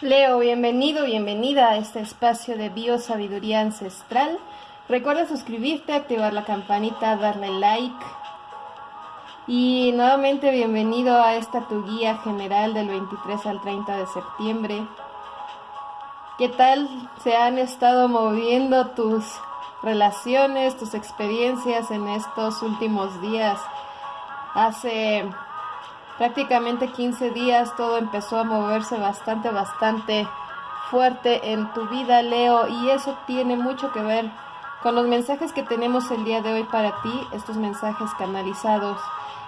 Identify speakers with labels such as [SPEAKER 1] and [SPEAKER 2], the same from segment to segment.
[SPEAKER 1] Leo, bienvenido, bienvenida a este espacio de biosabiduría ancestral. Recuerda suscribirte, activar la campanita, darle like. Y nuevamente bienvenido a esta tu guía general del 23 al 30 de septiembre. ¿Qué tal se han estado moviendo tus relaciones, tus experiencias en estos últimos días? Hace prácticamente 15 días todo empezó a moverse bastante, bastante fuerte en tu vida, Leo, y eso tiene mucho que ver con los mensajes que tenemos el día de hoy para ti, estos mensajes canalizados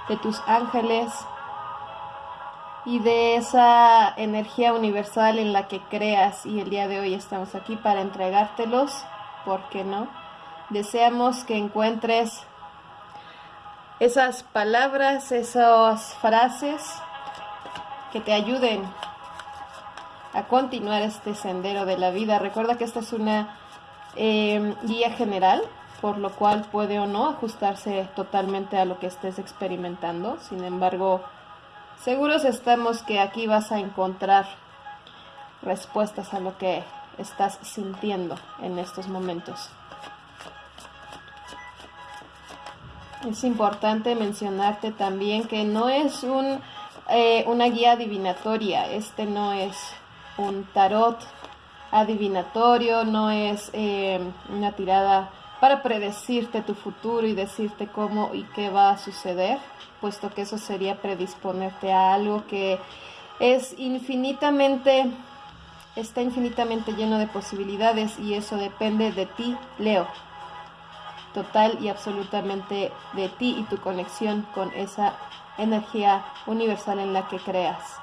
[SPEAKER 1] de tus ángeles y de esa energía universal en la que creas y el día de hoy estamos aquí para entregártelos, ¿por qué no? Deseamos que encuentres esas palabras, esas frases que te ayuden a continuar este sendero de la vida. Recuerda que esta es una eh, guía general, por lo cual puede o no ajustarse totalmente a lo que estés experimentando. Sin embargo, seguros estamos que aquí vas a encontrar respuestas a lo que estás sintiendo en estos momentos. Es importante mencionarte también que no es un, eh, una guía adivinatoria, este no es un tarot adivinatorio, no es eh, una tirada para predecirte tu futuro y decirte cómo y qué va a suceder, puesto que eso sería predisponerte a algo que es infinitamente, está infinitamente lleno de posibilidades y eso depende de ti, Leo total y absolutamente de ti y tu conexión con esa energía universal en la que creas.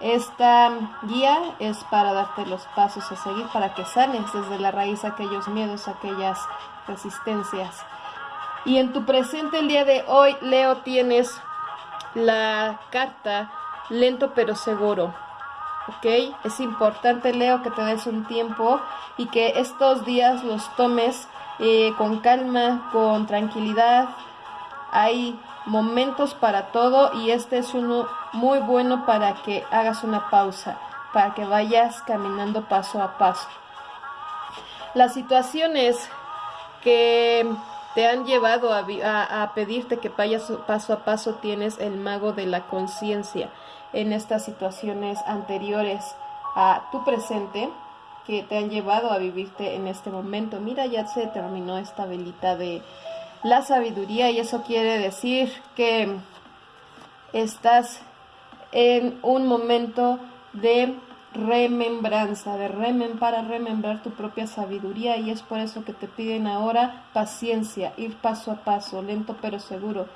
[SPEAKER 1] Esta guía es para darte los pasos a seguir para que sanes desde la raíz aquellos miedos, aquellas resistencias. Y en tu presente el día de hoy, Leo, tienes la carta lento pero seguro. ¿Ok? Es importante, Leo, que te des un tiempo y que estos días los tomes eh, con calma, con tranquilidad. Hay momentos para todo y este es uno muy bueno para que hagas una pausa, para que vayas caminando paso a paso. Las situaciones que te han llevado a, a, pedirte que vayas paso a paso tienes el mago de la conciencia en estas situaciones anteriores a tu presente que te han llevado a vivirte en este momento. Mira, ya se terminó esta velita de la sabiduría y eso quiere decir que estás en un momento de remembranza, de remen para remembrar tu propia sabiduría y es por eso que te piden ahora paciencia, ir paso a paso, lento pero seguro.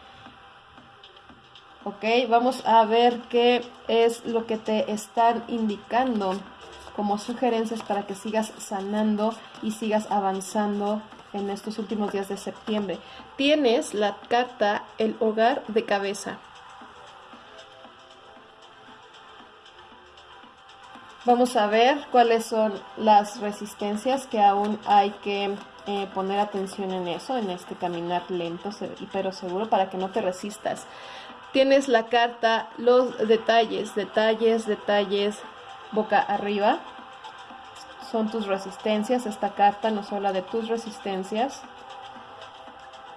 [SPEAKER 1] Ok, vamos a ver qué es lo que te están indicando como sugerencias para que sigas sanando y sigas avanzando en estos últimos días de septiembre. Tienes la carta El hogar de cabeza. Vamos a ver cuáles son las resistencias que aún hay que eh, poner atención en eso, en este caminar lento pero seguro para que no te resistas. Tienes la carta, los detalles, detalles, detalles, boca arriba son tus resistencias. Esta carta nos habla de tus resistencias.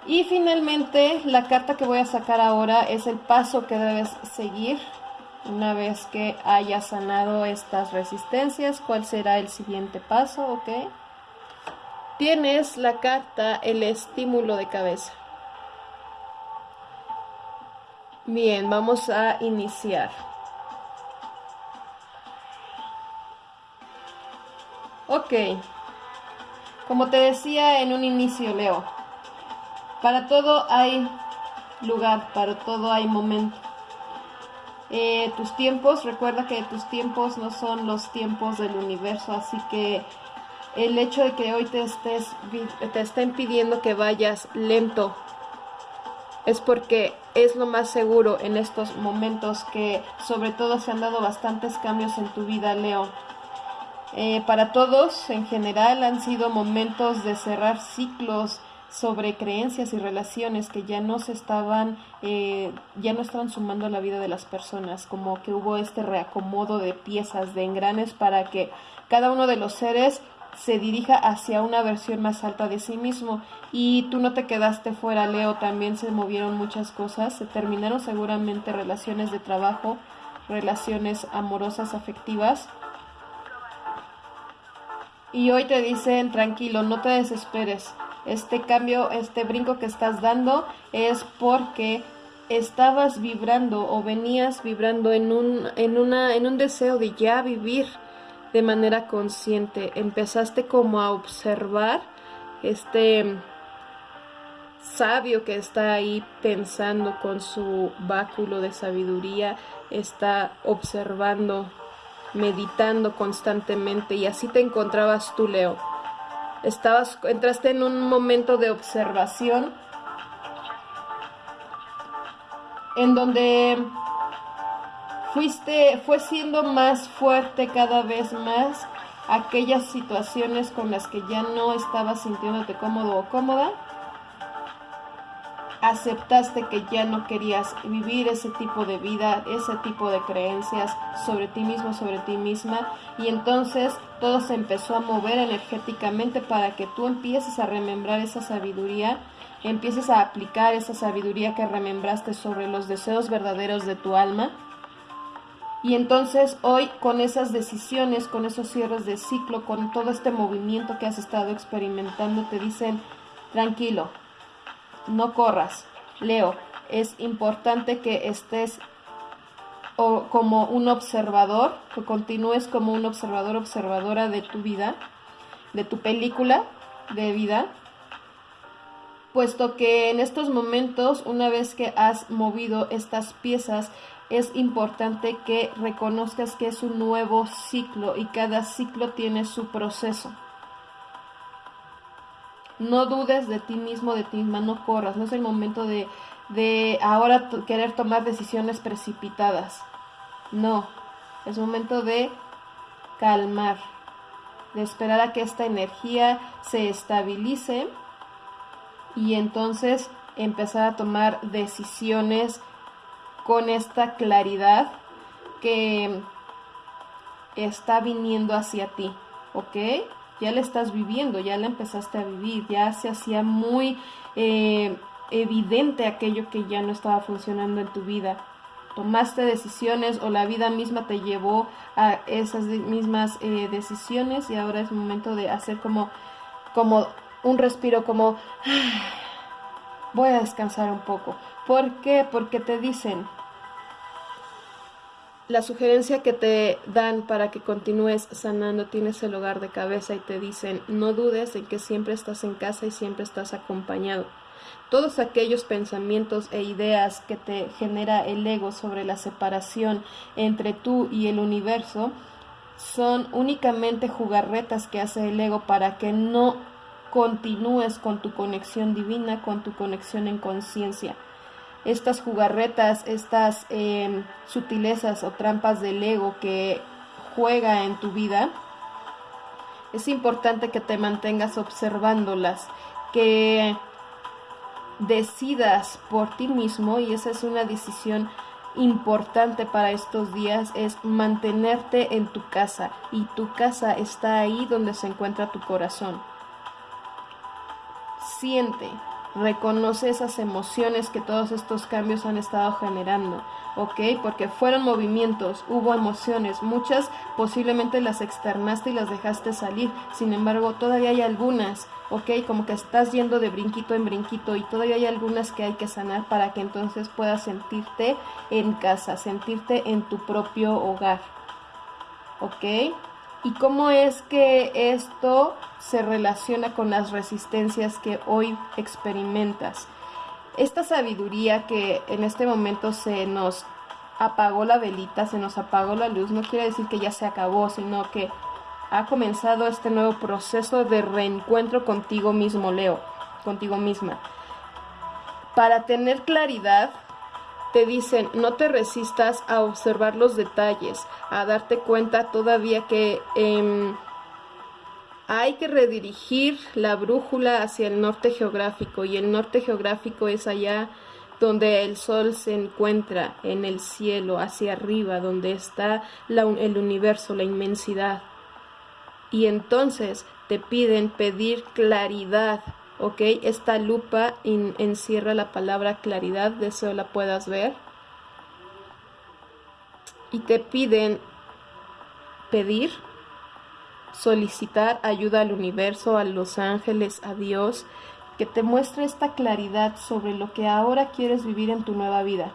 [SPEAKER 1] Y finalmente, la carta que voy a sacar ahora es el paso que debes seguir una vez que hayas sanado estas resistencias. ¿Cuál será el siguiente paso? ¿Ok? Tienes la carta el estímulo de cabeza. Bien, vamos a iniciar. Ok. Como te decía en un inicio, Leo, para todo hay lugar, para todo hay momento. Eh, tus tiempos, recuerda que tus tiempos no son los tiempos del universo, así que el hecho de que hoy te estés te estén pidiendo que vayas lento es porque es lo más seguro en estos momentos que sobre todo se han dado bastantes cambios en tu vida, Leo. Eh, para todos en general han sido momentos de cerrar ciclos, sobre creencias y relaciones que ya no se estaban, eh, ya no estaban sumando a la vida de las personas, como que hubo este reacomodo de piezas, de engranes para que cada uno de los seres se dirija hacia una versión más alta de sí mismo. Y tú no te quedaste fuera, Leo, también se movieron muchas cosas, se terminaron seguramente relaciones de trabajo, relaciones amorosas, afectivas. Y hoy te dicen, tranquilo, no te desesperes. Este cambio, este brinco que estás dando es porque estabas vibrando o venías vibrando en un, en una, en un deseo de ya vivir de manera consciente. Empezaste como a observar este sabio que está ahí pensando con su báculo de sabiduría, está observando, meditando constantemente y así te encontrabas tú, Leo. Estabas, entraste en un momento de observación en donde fuiste, fue siendo más fuerte cada vez más aquellas situaciones con las que ya no estabas sintiéndote cómodo o cómoda. Aceptaste que ya no querías vivir ese tipo de vida, ese tipo de creencias sobre ti mismo, sobre ti misma, y entonces todo se empezó a mover energéticamente para que tú empieces a remembrar esa sabiduría, empieces a aplicar esa sabiduría que remembraste sobre los deseos verdaderos de tu alma. Y entonces hoy con esas decisiones, con esos cierres de ciclo, con todo este movimiento que has estado experimentando, te dicen, tranquilo, no corras. Leo, es importante que estés como un observador, que continúes como un observador, observadora de tu vida, de tu película de vida, puesto que en estos momentos, una vez que has movido estas piezas, es importante que reconozcas que es un nuevo ciclo y cada ciclo tiene su proceso. No dudes de ti mismo, de ti misma, no corras, no es el momento de, de ahora querer tomar decisiones precipitadas. No, es momento de calmar, de esperar a que esta energía se estabilice y entonces empezar a tomar decisiones con esta claridad que está viniendo hacia ti, ¿ok? Ya la estás viviendo, ya la empezaste a vivir, ya se hacía muy eh, evidente aquello que ya no estaba funcionando en tu vida. Tomaste decisiones o la vida misma te llevó a esas mismas eh, decisiones y ahora es momento de hacer como, como un respiro, como voy a descansar un poco. ¿Por qué? Porque te dicen, la sugerencia que te dan para que continúes sanando tienes el hogar de cabeza y te dicen no dudes en que siempre estás en casa y siempre estás acompañado. Todos aquellos pensamientos e ideas que te genera el ego sobre la separación entre tú y el universo son únicamente jugarretas que hace el ego para que no continúes con tu conexión divina, con tu conexión en conciencia estas jugarretas, estas em, sutilezas o trampas del ego que juega en tu vida, es importante que te mantengas observándolas, que decidas por ti mismo, y esa es una decisión importante para estos días, es mantenerte en tu casa, y tu casa está ahí donde se encuentra tu corazón. Siente, reconoce esas emociones que todos estos cambios han estado generando, ¿ok? Porque fueron movimientos, hubo emociones, muchas posiblemente las externaste y las dejaste salir, sin embargo todavía hay algunas, ¿ok? Como que estás yendo de brinquito en brinquito y todavía hay algunas que hay que sanar para que entonces puedas sentirte en casa, sentirte en tu propio hogar, ¿ok? Y cómo es que esto se relaciona con las resistencias que hoy experimentas. Esta sabiduría que en este momento se nos apagó la velita, se nos apagó la luz, no quiere decir que ya se acabó, sino que ha comenzado este nuevo proceso de reencuentro contigo mismo, Leo, contigo misma. Para tener claridad, te dicen no te resistas a observar los detalles, a darte cuenta todavía que em, hay que redirigir la brújula hacia el norte geográfico y el norte geográfico es allá donde el sol se encuentra en el cielo, hacia arriba, donde está el universo, la inmensidad. Y entonces te piden pedir claridad, ¿ok? Esta lupa encierra la palabra claridad, deseo la puedas ver. Y te piden pedir, solicitar ayuda al universo, a los ángeles, a Dios, que te muestre esta claridad sobre lo que ahora quieres vivir en tu nueva vida.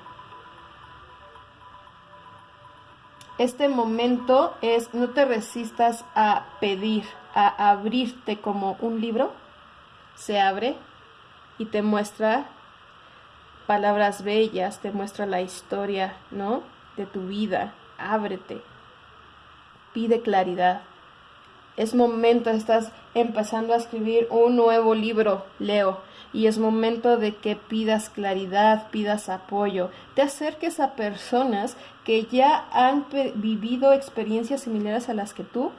[SPEAKER 1] Este momento es, no te resistas a pedir, a abrirte como un libro, se abre y te muestra palabras bellas, te muestra la historia, ¿no? De tu vida, ábrete, pide claridad. Es momento, estás empezando a escribir un nuevo libro, Leo, y es momento de que pidas claridad, pidas apoyo, te acerques a personas que ya han vivido experiencias similares a las que tú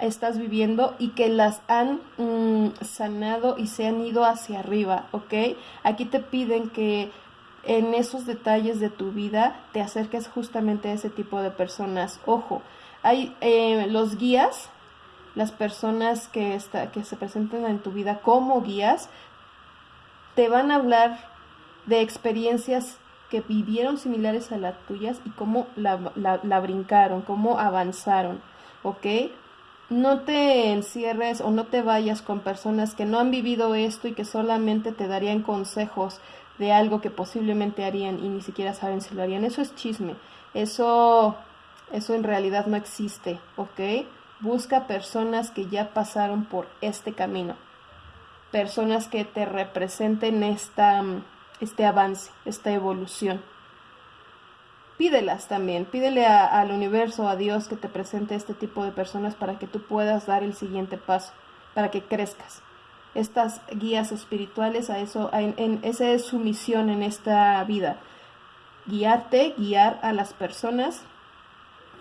[SPEAKER 1] estás viviendo y que las han mm, sanado y se han ido hacia arriba, ¿ok? Aquí te piden que en esos detalles de tu vida te acerques justamente a ese tipo de personas. Ojo, hay eh, los guías las personas que, está, que se presentan en tu vida como guías te van a hablar de experiencias que vivieron similares a las tuyas y cómo la, la, brincaron, cómo avanzaron, ¿ok? No te encierres o no te vayas con personas que no han vivido esto y que solamente te darían consejos de algo que posiblemente harían y ni siquiera saben si lo harían. Eso es chisme. Eso, eso en realidad no existe, ¿ok? Busca personas que ya pasaron por este camino, personas que te representen esta, este avance, esta evolución. Pídelas también, pídele al universo, a Dios que te presente este tipo de personas para que tú puedas dar el siguiente paso, para que crezcas. Estas guías espirituales, a eso, en, esa es su misión en esta vida, guiarte, guiar a las personas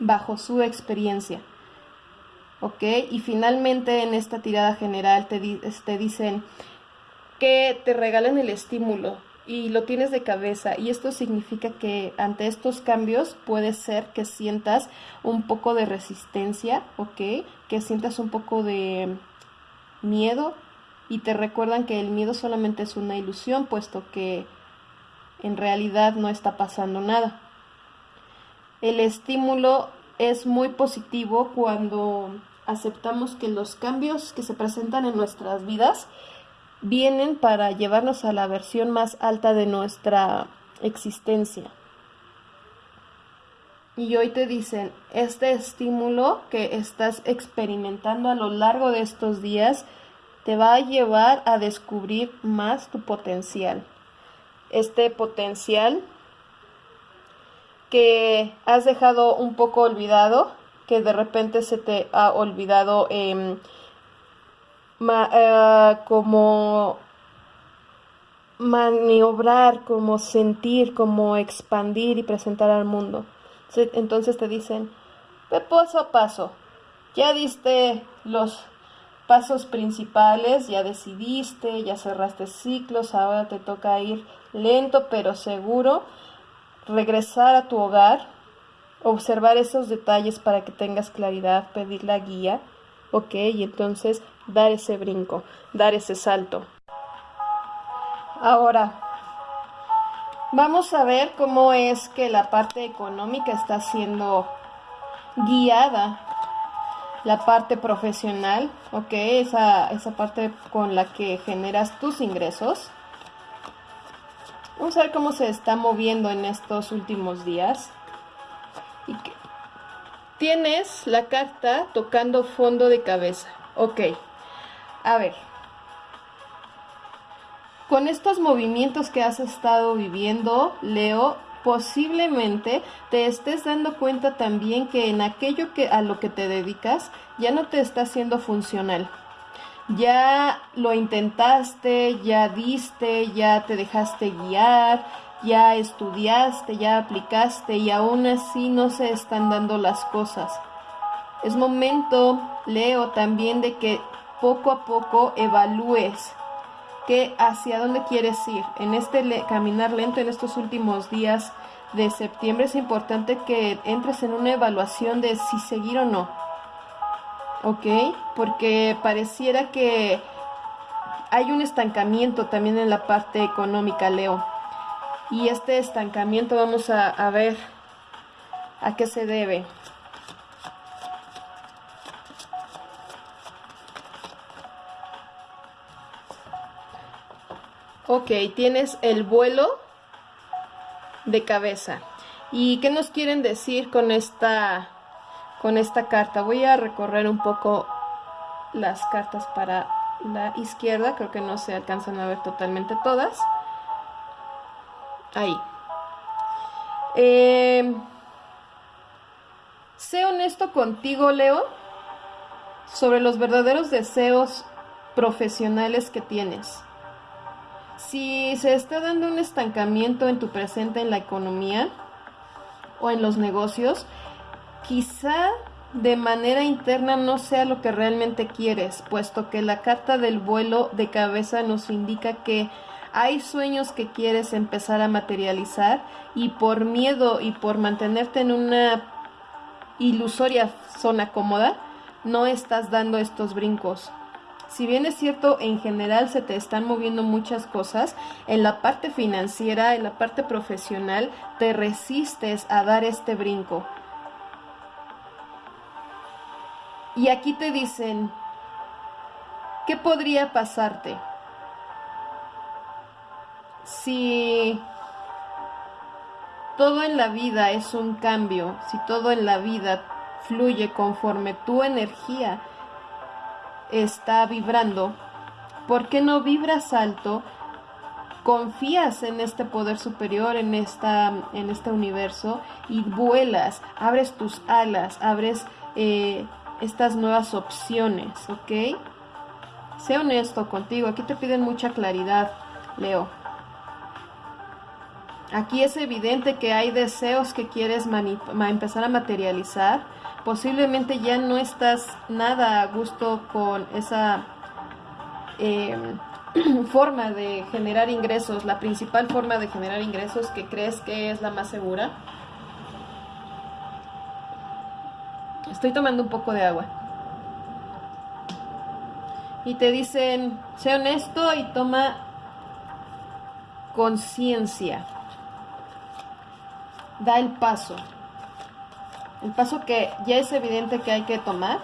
[SPEAKER 1] bajo su experiencia. ¿ok? Y finalmente en esta tirada general te, te dicen que te regalen el estímulo y lo tienes de cabeza y esto significa que ante estos cambios puede ser que sientas un poco de resistencia, ¿ok? Que sientas un poco de miedo y te recuerdan que el miedo solamente es una ilusión puesto que en realidad no está pasando nada. El estímulo es muy positivo cuando aceptamos que los cambios que se presentan en nuestras vidas vienen para llevarnos a la versión más alta de nuestra existencia. Y hoy te dicen, este estímulo que estás experimentando a lo largo de estos días te va a llevar a descubrir más tu potencial. Este potencial que has dejado un poco olvidado que de repente se te ha olvidado em, eh, como maniobrar, como sentir, como expandir y presentar al mundo. Entonces te dicen, ve paso a paso, ya diste los pasos principales, ya decidiste, ya cerraste ciclos, ahora te toca ir lento pero seguro, regresar a tu hogar, observar esos detalles para que tengas claridad, pedir la guía, ok, y entonces dar ese brinco, dar ese salto. Ahora, vamos a ver cómo es que la parte económica está siendo guiada, la parte profesional, ok, esa, esa parte con la que generas tus ingresos. Vamos a ver cómo se está moviendo en estos últimos días. Tienes la carta tocando fondo de cabeza. Ok. A ver. Con estos movimientos que has estado viviendo, Leo, posiblemente te estés dando cuenta también que en aquello que a lo que te dedicas ya no te está siendo funcional. Ya lo intentaste, ya diste, ya te dejaste guiar, ya estudiaste, ya aplicaste y aún así no se están dando las cosas. Es momento, Leo, también de que poco a poco evalúes que hacia dónde quieres ir. En este caminar lento, en estos últimos días de septiembre, es importante que entres en una evaluación de si seguir o no. ¿Ok? Porque pareciera que hay un estancamiento también en la parte económica, Leo. Y este estancamiento vamos a, a ver a qué se debe. Ok, tienes el vuelo de cabeza. ¿Y qué nos quieren decir con esta, con esta carta? Voy a recorrer un poco las cartas para la izquierda. Creo que no se alcanzan a ver totalmente todas. Ahí. Eh, sé honesto contigo, Leo, sobre los verdaderos deseos profesionales que tienes. Si se está dando un estancamiento en tu presente en la economía o en los negocios, quizá de manera interna no sea lo que realmente quieres, puesto que la carta del vuelo de cabeza nos indica que hay sueños que quieres empezar a materializar y por miedo y por mantenerte en una ilusoria zona cómoda, no estás dando estos brincos si bien es cierto, en general se te están moviendo muchas cosas, en la parte financiera, en la parte profesional, te resistes a dar este brinco. Y aquí te dicen, ¿qué podría pasarte? Si todo en la vida es un cambio, si todo en la vida fluye conforme tu energía está vibrando, ¿por qué no vibras alto? confías en este poder superior, en, esta, en este universo y vuelas, abres tus alas, abres eh, estas nuevas opciones, ¿ok? Sé honesto contigo, aquí te piden mucha claridad, Leo. Aquí es evidente que hay deseos que quieres empezar a materializar, posiblemente ya no estás nada a gusto con esa em, forma de generar ingresos, la principal forma de generar ingresos que crees que es la más segura. Estoy tomando un poco de agua. Y te dicen, sé honesto y toma conciencia. Da el paso. El paso que ya es evidente que hay que tomar,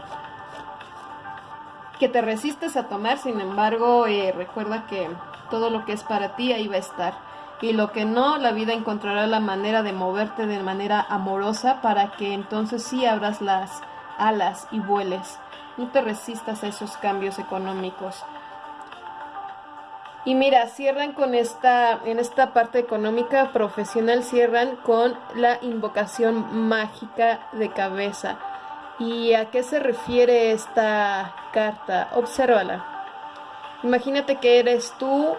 [SPEAKER 1] que te resistes a tomar, sin embargo, eh, recuerda que todo lo que es para ti ahí va a estar. Y lo que no, la vida encontrará la manera de moverte de manera amorosa para que entonces sí abras las alas y vueles. No te resistas a esos cambios económicos. Y mira, cierran con esta, en esta parte económica profesional, cierran con la invocación mágica de cabeza. ¿Y a qué se refiere esta carta? Obsérvala. Imagínate que eres tú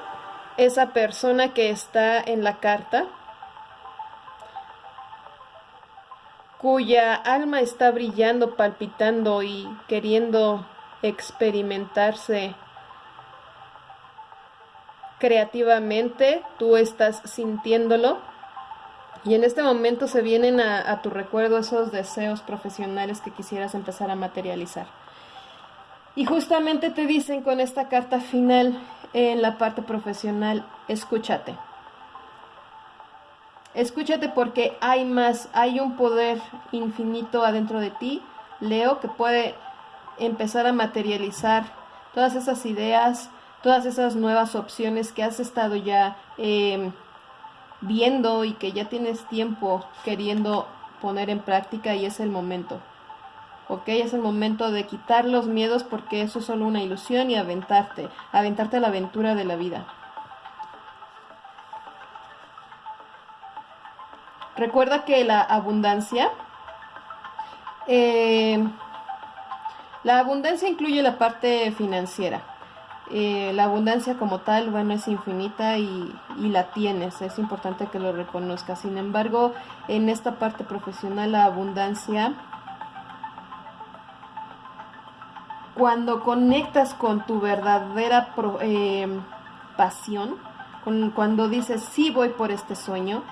[SPEAKER 1] esa persona que está en la carta, cuya alma está brillando, palpitando y queriendo experimentarse creativamente, tú estás sintiéndolo y en este momento se vienen a, tu recuerdo esos deseos profesionales que quisieras empezar a materializar. Y justamente te dicen con esta carta final en la parte profesional, escúchate. Escúchate porque hay más, hay un poder infinito adentro de ti, Leo, que puede empezar a materializar todas esas ideas, todas esas nuevas opciones que has estado ya em, viendo y que ya tienes tiempo queriendo poner en práctica y es el momento. ¿Ok? Es el momento de quitar los miedos porque eso es solo una ilusión y aventarte, aventarte a la aventura de la vida. Recuerda que la abundancia, em, la abundancia incluye la parte financiera. Eh, la abundancia como tal, bueno, es infinita y, la tienes, es importante que lo reconozcas. Sin embargo, en esta parte profesional, la abundancia cuando conectas con tu verdadera eh, pasión, cuando dices sí voy por este sueño,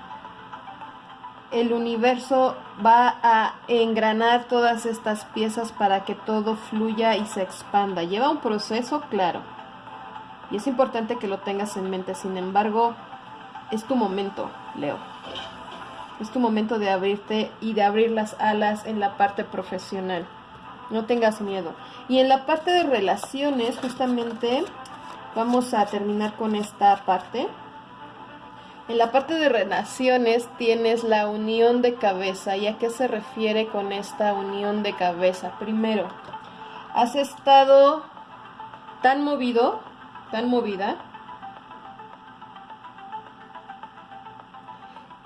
[SPEAKER 1] el universo va a engranar todas estas piezas para que todo fluya y se expanda. Lleva un proceso, claro. Y es importante que lo tengas en mente. Sin embargo, es tu momento, Leo. Es tu momento de abrirte y de abrir las alas en la parte profesional. No tengas miedo. Y en la parte de relaciones, justamente, vamos a terminar con esta parte. En la parte de relaciones tienes la unión de cabeza. ¿Y a qué se refiere con esta unión de cabeza? Primero, has estado tan movido, tan movida,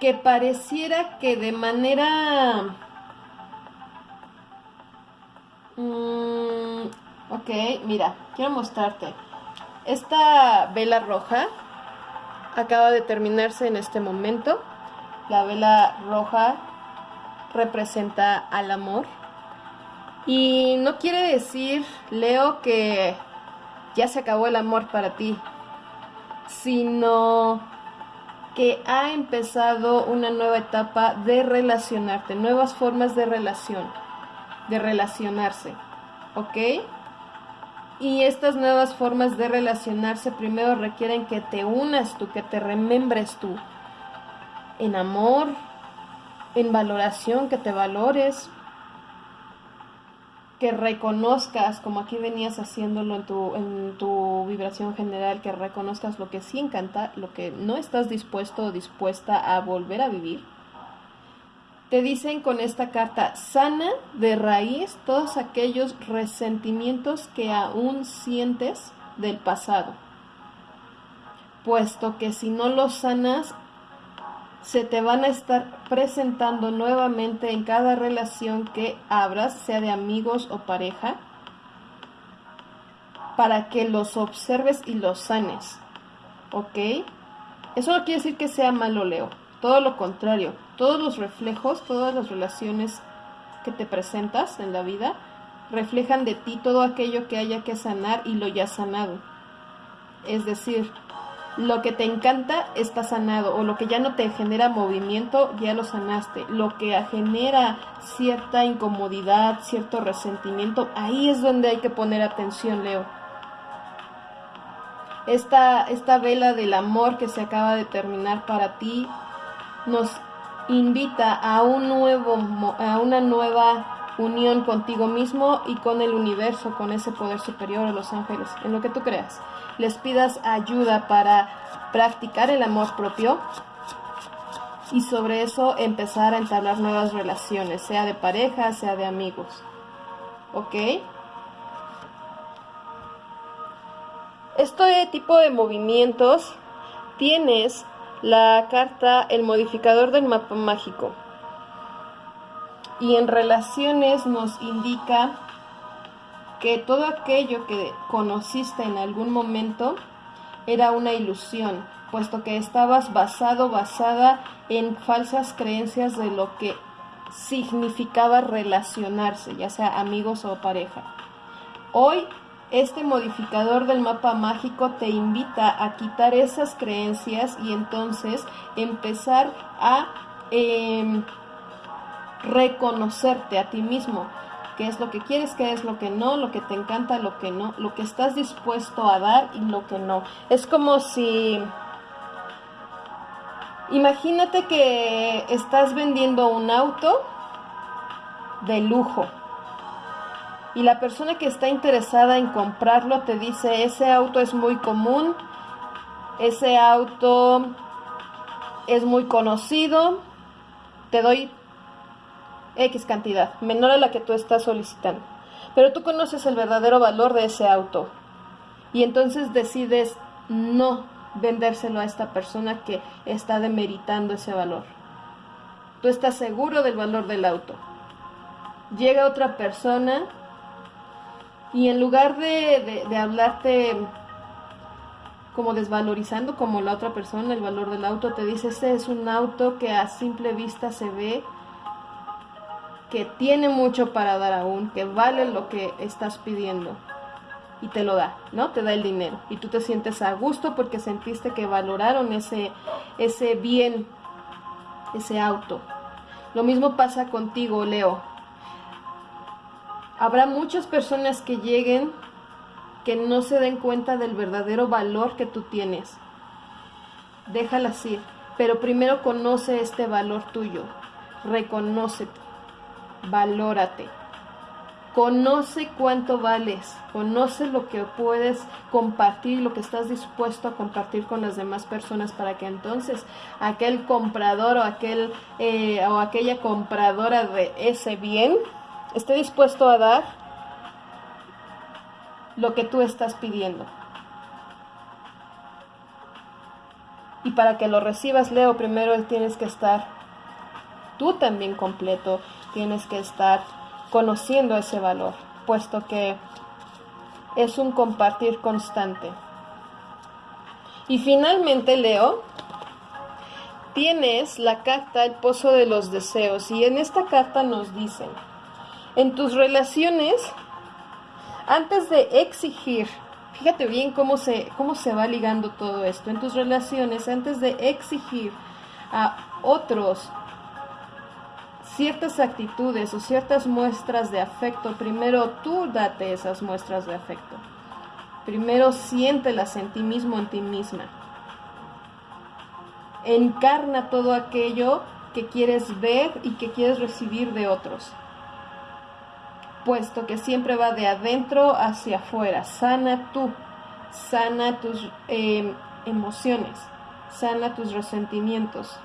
[SPEAKER 1] que pareciera que de manera... Mm, ok, mira, quiero mostrarte. Esta vela roja acaba de terminarse en este momento. La vela roja representa al amor. Y no quiere decir, Leo, que ya se acabó el amor para ti, sino que ha empezado una nueva etapa de relacionarte, nuevas formas de relación, de relacionarse, ¿ok? Y estas nuevas formas de relacionarse primero requieren que te unas tú, que te remembres tú. En amor, en valoración, que te valores, que reconozcas, como aquí venías haciéndolo en tu, en tu vibración general, que reconozcas lo que sí encanta, lo que no estás dispuesto o dispuesta a volver a vivir te dicen con esta carta, sana de raíz todos aquellos resentimientos que aún sientes del pasado, puesto que si no los sanas, se te van a estar presentando nuevamente en cada relación que abras, sea de amigos o pareja, para que los observes y los sanes. ¿Ok? Eso no quiere decir que sea malo, Leo. Todo lo contrario todos los reflejos, todas las relaciones que te presentas en la vida, reflejan de ti todo aquello que haya que sanar y lo ya sanado. Es decir, lo que te encanta está sanado o lo que ya no te genera movimiento ya lo sanaste. Lo que genera cierta incomodidad, cierto resentimiento, ahí es donde hay que poner atención, Leo. Esta, esta vela del amor que se acaba de terminar para ti nos invita a un nuevo a una nueva unión contigo mismo y con el universo, con ese poder superior los ángeles, en lo que tú creas. Les pidas ayuda para practicar el amor propio y sobre eso empezar a entablar nuevas relaciones, sea de pareja, sea de amigos. ¿Ok? Este tipo de movimientos tienes la carta El modificador del mapa mágico. Y en relaciones nos indica que todo aquello que conociste en algún momento era una ilusión, puesto que estabas basado, basada en falsas creencias de lo que significaba relacionarse, ya sea amigos o pareja. Hoy este modificador del mapa mágico te invita a quitar esas creencias y entonces empezar a em, reconocerte a ti mismo, qué es lo que quieres, qué es lo que no, lo que te encanta, lo que no, lo que estás dispuesto a dar y lo que no. Es como si... Imagínate que estás vendiendo un auto de lujo y la persona que está interesada en comprarlo te dice, ese auto es muy común, ese auto es muy conocido, te doy X cantidad, menor a la que tú estás solicitando. Pero tú conoces el verdadero valor de ese auto y entonces decides no vendérselo a esta persona que está demeritando ese valor. Tú estás seguro del valor del auto. Llega otra persona y en lugar de, hablarte como desvalorizando como la otra persona el valor del auto, te dice, este es un auto que a simple vista se ve que tiene mucho para dar aún, que vale lo que estás pidiendo y te lo da, ¿no? Te da el dinero y tú te sientes a gusto porque sentiste que valoraron ese, ese bien, ese auto. Lo mismo pasa contigo, Leo. Habrá muchas personas que lleguen que no se den cuenta del verdadero valor que tú tienes. Déjalas ir, pero primero conoce este valor tuyo, reconócete, valórate. Conoce cuánto vales, conoce lo que puedes compartir, lo que estás dispuesto a compartir con las demás personas para que entonces aquel comprador o, aquel, eh, o aquella compradora de ese bien esté dispuesto a dar lo que tú estás pidiendo. Y para que lo recibas, Leo, primero tienes que estar tú también completo, tienes que estar conociendo ese valor, puesto que es un compartir constante. Y finalmente, Leo, tienes la carta El Pozo de los Deseos y en esta carta nos dicen, en tus relaciones, antes de exigir, fíjate bien cómo se, cómo se va ligando todo esto, en tus relaciones, antes de exigir a otros ciertas actitudes o ciertas muestras de afecto, primero tú date esas muestras de afecto. Primero siéntelas en ti mismo, en ti misma. Encarna todo aquello que quieres ver y que quieres recibir de otros. Puesto que siempre va de adentro hacia afuera. Sana tú, sana tus eh, emociones, sana tus resentimientos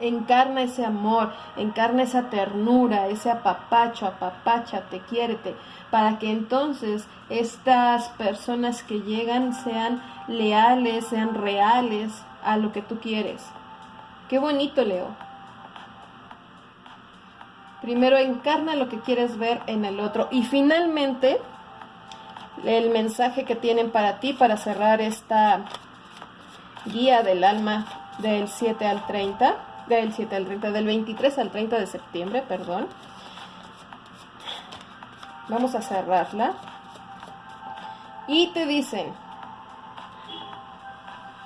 [SPEAKER 1] encarna ese amor, encarna esa ternura, ese apapacho, apapáchate, quiérete, para que entonces estas personas que llegan sean leales, sean reales a lo que tú quieres. Qué bonito, Leo. Primero encarna lo que quieres ver en el otro y finalmente el mensaje que tienen para ti para cerrar esta guía del alma del 7 al 30 del 7 al 30, del 23 al 30 de septiembre, perdón. Vamos a cerrarla. Y te dicen,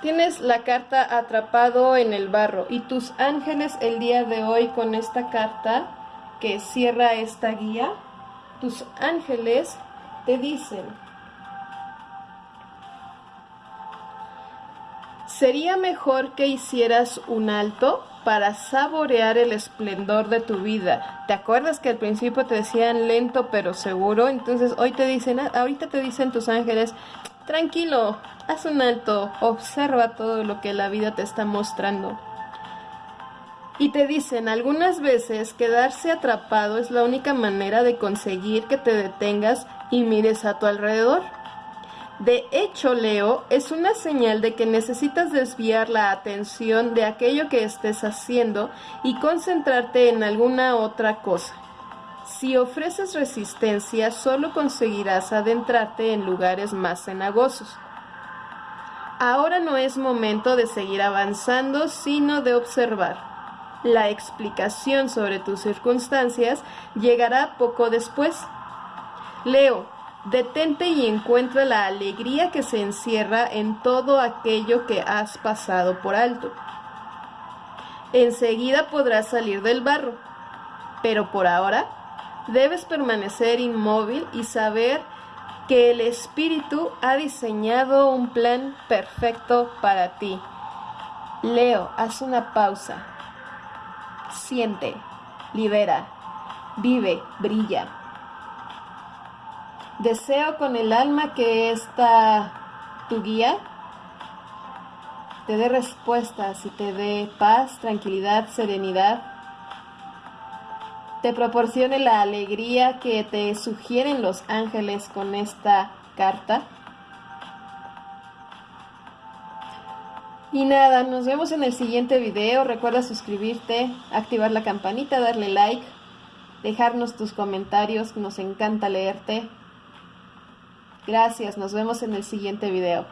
[SPEAKER 1] tienes la carta atrapado en el barro y tus ángeles el día de hoy con esta carta que cierra esta guía, tus ángeles te dicen, sería mejor que hicieras un alto para saborear el esplendor de tu vida. ¿Te acuerdas que al principio te decían lento pero seguro? Entonces hoy te dicen, ah, ahorita te dicen tus ángeles, tranquilo, haz un alto, observa todo lo que la vida te está mostrando. Y te dicen, algunas veces quedarse atrapado es la única manera de conseguir que te detengas y mires a tu alrededor. De hecho, Leo, es una señal de que necesitas desviar la atención de aquello que estés haciendo y concentrarte en alguna otra cosa. Si ofreces resistencia, solo conseguirás adentrarte en lugares más cenagosos. Ahora no es momento de seguir avanzando, sino de observar. La explicación sobre tus circunstancias llegará poco después. Leo, Detente y encuentra la alegría que se encierra en todo aquello que has pasado por alto. Enseguida podrás salir del barro, pero por ahora debes permanecer inmóvil y saber que el Espíritu ha diseñado un plan perfecto para ti. Leo, haz una pausa. Siente, libera, vive, brilla. Deseo con el alma que esta tu guía te dé respuestas y te dé paz, tranquilidad, serenidad. Te proporcione la alegría que te sugieren los ángeles con esta carta. Y nada, nos vemos en el siguiente video. Recuerda suscribirte, activar la campanita, darle like, dejarnos tus comentarios, nos encanta leerte. Gracias, nos vemos en el siguiente video.